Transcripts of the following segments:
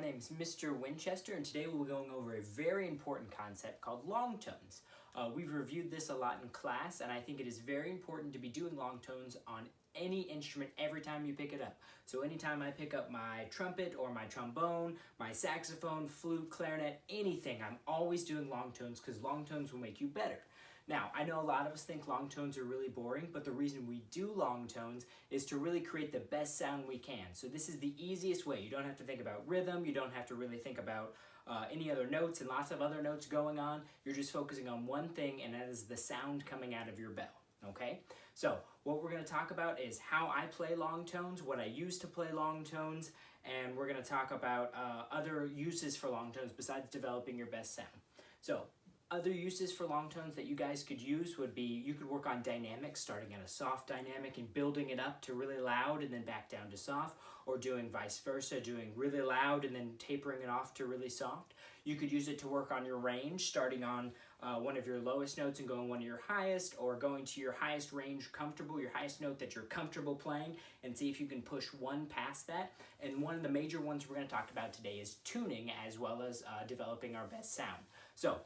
My name is Mr. Winchester and today we'll be going over a very important concept called long tones. Uh, we've reviewed this a lot in class and I think it is very important to be doing long tones on any instrument every time you pick it up. So anytime I pick up my trumpet or my trombone, my saxophone, flute, clarinet, anything, I'm always doing long tones because long tones will make you better. Now, I know a lot of us think long tones are really boring, but the reason we do long tones is to really create the best sound we can. So this is the easiest way. You don't have to think about rhythm, you don't have to really think about uh, any other notes and lots of other notes going on. You're just focusing on one thing, and that is the sound coming out of your bell, okay? So what we're gonna talk about is how I play long tones, what I use to play long tones, and we're gonna talk about uh, other uses for long tones besides developing your best sound. So other uses for long tones that you guys could use would be you could work on dynamics, starting at a soft dynamic and building it up to really loud and then back down to soft, or doing vice versa, doing really loud and then tapering it off to really soft. You could use it to work on your range, starting on uh, one of your lowest notes and going one of your highest, or going to your highest range comfortable, your highest note that you're comfortable playing, and see if you can push one past that. And one of the major ones we're going to talk about today is tuning as well as uh, developing our best sound. So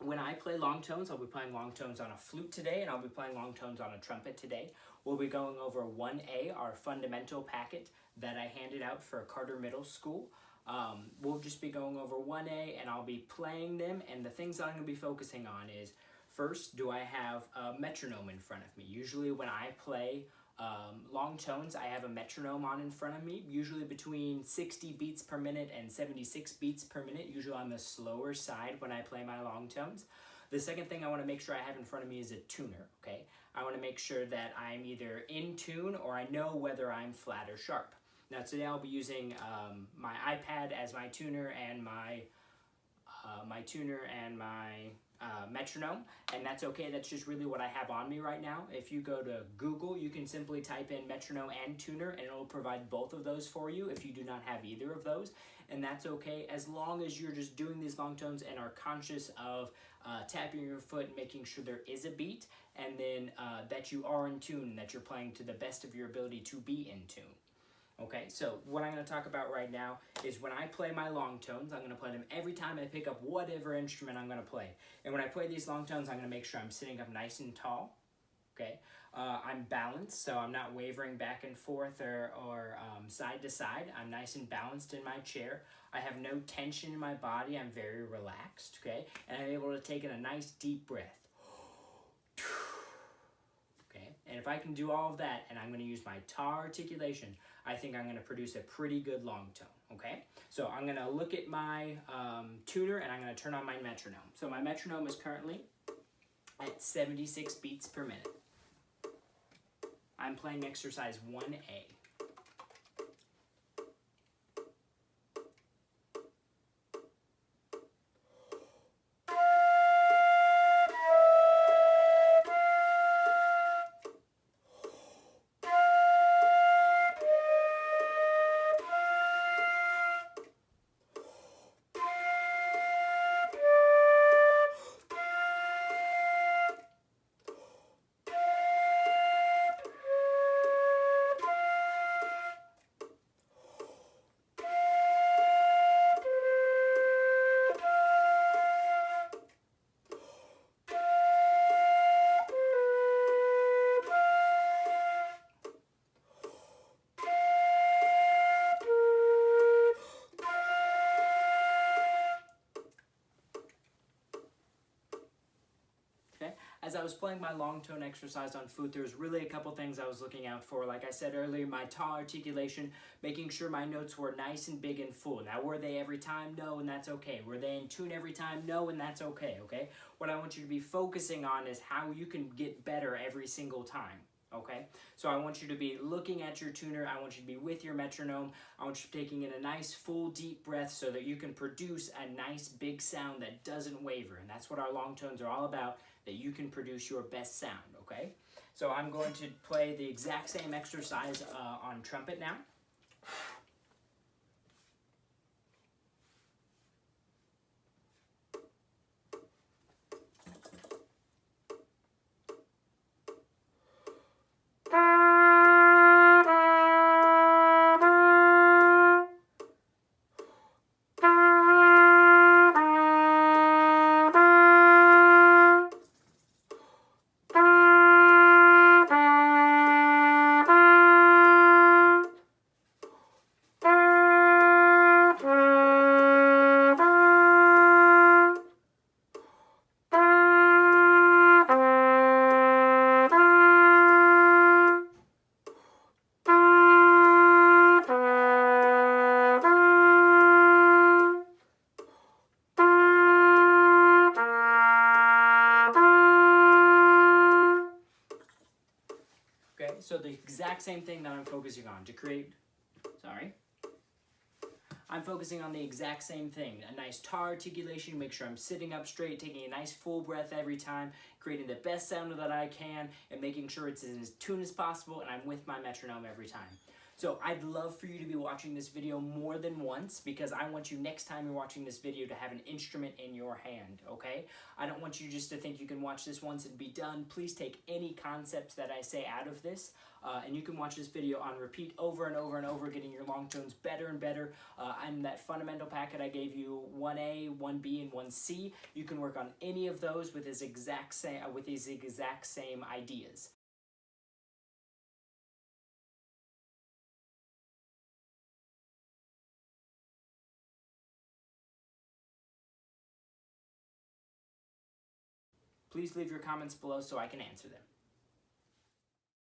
when I play long tones, I'll be playing long tones on a flute today, and I'll be playing long tones on a trumpet today. We'll be going over 1A, our fundamental packet that I handed out for Carter Middle School. Um, we'll just be going over 1A, and I'll be playing them, and the things that I'm going to be focusing on is, first, do I have a metronome in front of me? Usually when I play um, long tones, I have a metronome on in front of me, usually between 60 beats per minute and 76 beats per minute, usually on the slower side when I play my long tones. The second thing I want to make sure I have in front of me is a tuner, okay? I want to make sure that I'm either in tune or I know whether I'm flat or sharp. Now today I'll be using um, my iPad as my tuner and my uh, my tuner and my uh, metronome, and that's okay. That's just really what I have on me right now. If you go to Google, you can simply type in metronome and tuner, and it'll provide both of those for you if you do not have either of those, and that's okay as long as you're just doing these long tones and are conscious of uh, tapping your foot, and making sure there is a beat, and then uh, that you are in tune, that you're playing to the best of your ability to be in tune. Okay, so what I'm going to talk about right now is when I play my long tones, I'm going to play them every time I pick up whatever instrument I'm going to play. And when I play these long tones, I'm going to make sure I'm sitting up nice and tall. Okay, uh, I'm balanced, so I'm not wavering back and forth or, or um, side to side. I'm nice and balanced in my chair. I have no tension in my body. I'm very relaxed, okay? And I'm able to take in a nice deep breath. Okay, and if I can do all of that, and I'm going to use my tar articulation, I think I'm going to produce a pretty good long tone, okay? So I'm going to look at my um, tuner and I'm going to turn on my metronome. So my metronome is currently at 76 beats per minute. I'm playing exercise 1A. As I was playing my long tone exercise on flute, there's really a couple things I was looking out for. Like I said earlier, my tar articulation, making sure my notes were nice and big and full. Now, were they every time? No, and that's okay. Were they in tune every time? No, and that's okay, okay? What I want you to be focusing on is how you can get better every single time okay? So I want you to be looking at your tuner, I want you to be with your metronome, I want you to be taking in a nice full deep breath so that you can produce a nice big sound that doesn't waver, and that's what our long tones are all about, that you can produce your best sound, okay? So I'm going to play the exact same exercise uh, on trumpet now. The exact same thing that I'm focusing on to create, sorry, I'm focusing on the exact same thing. A nice tar articulation, make sure I'm sitting up straight, taking a nice full breath every time, creating the best sound that I can, and making sure it's as tune as possible, and I'm with my metronome every time. So I'd love for you to be watching this video more than once because I want you next time you're watching this video to have an instrument in your hand, okay? I don't want you just to think you can watch this once and be done. Please take any concepts that I say out of this uh, and you can watch this video on repeat over and over and over, getting your long tones better and better. Uh, and that fundamental packet I gave you, 1A, 1B, and 1C, you can work on any of those with his exact same, with these exact same ideas. Please leave your comments below so I can answer them.